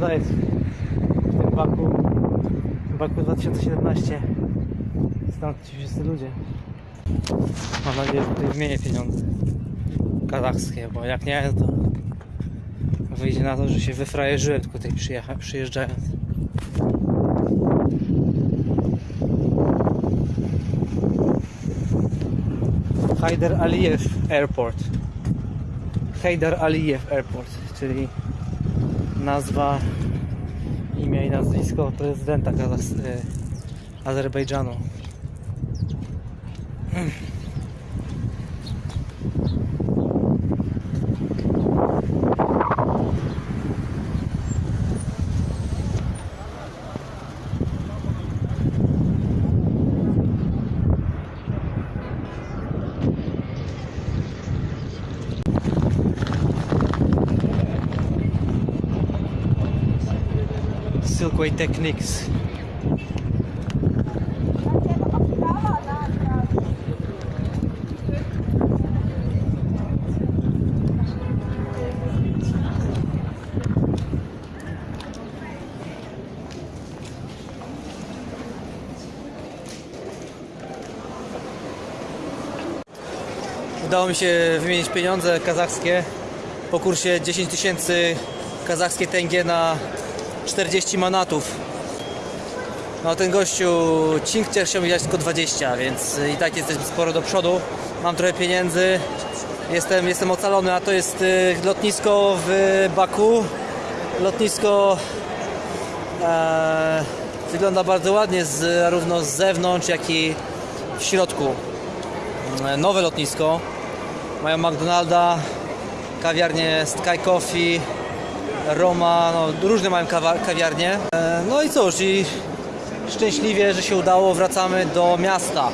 pieniądza jest w tym Baku. Baku 2017. Stąd ci wszyscy ludzie. Mam nadzieję, że tutaj wymienię pieniądze kazachskie, bo jak nie, to wyjdzie na to, że się wyfrajerzyłem tylko tutaj przyjeżdżając. Haider Aliyev Airport. Haider Aliyev Airport, czyli nazwa, imię i nazwisko prezydenta Kazachs- e, Azerbejdżanu. Silkway Techniques. Udało mi się wymienić pieniądze kazachskie po kursie 10 tysięcy kazachskie tęgie na 40 manatów. No ten gościu Cinkcier chciał mi dać tylko 20, więc i tak jesteśmy sporo do przodu. Mam trochę pieniędzy. Jestem, jestem ocalony, a to jest y, lotnisko w Baku. Lotnisko e, wygląda bardzo ładnie z, zarówno z zewnątrz, jak i w środku. E, Nowe lotnisko. Mają McDonalda, kawiarnię Sky Coffee, Roma, no, różne mają kawiarnie. E, No i cóż, i szczęśliwie, że się udało, wracamy do miasta.